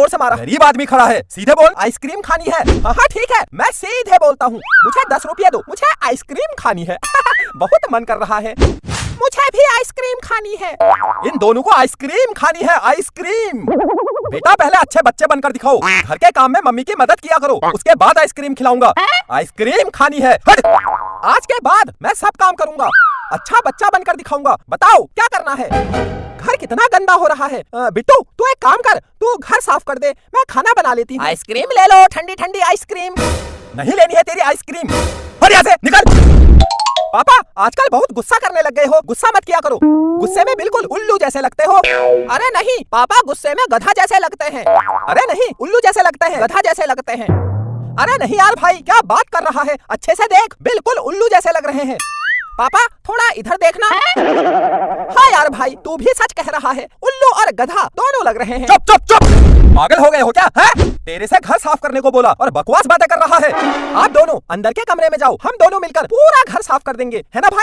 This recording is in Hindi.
ज़ोर से मारा। गरीब आदमी खड़ा है। सीधे बोल। आइसक्रीम खानी है। हाँ हाँ ठीक है। मैं सीधे बोलता हूँ। मुझे दस रुपया दो। मुझे आइसक्रीम खानी है। बहुत मन कर रहा है। मुझे भी आइसक्रीम खानी है। इन दोनों को आइसक्रीम खानी है। आइसक्रीम। बेटा पहले अच्छे बच्चे बनकर दिखाओ। घर के काम में मम्मी की मदद किया करो। उसके बाद आइसक्रीम खिलाऊँगा। आइसक्रीम खानी है। हट! आज के बाद मैं सब काम करूँगा। अच्छा बच्चा बनकर दिखाऊँगा। बताओ क्या करना है? घर कितना गंदा हो रहा है। बिट्टू तू एक काम कर तू घर साफ़ कर दे मैं खाना बना लेती हूँ। आइसक्रीम ले लो ठंडी ठंडी आइसक्रीम। नहीं लेनी है तेरी आइसक्रीम। से निकल। पापा आजकल बहुत गुस्सा करने लग गए हो। गुस्सा मत किया करो। गुस्से में बिल्कुल उल्लू जैसे लगते हो। अरे नहीं पापा गुस्से में गधा जैसे लगते हैं। अरे नहीं उल्लू जैसे लगते हैं गधा जैसे लगते हैं। अरे नहीं यार भाई क्या बात कर रहा है? अच्छे से देख बिल्कुल उल्लू जैसे लग रहे हैं। पापा थोड़ा इधर देखना। हाँ? यार भाई तू भी सच कह रहा है। उल्लू और गधा दोनों लग रहे हैं। चुप चुप चुप। पागल हो गए हो क्या है? तेरे से घर साफ़ करने को बोला और बकवास बातें कर रहा है। आप दोनों अंदर के कमरे में जाओ हम दोनों मिलकर पूरा घर साफ़ कर देंगे है ना भाई?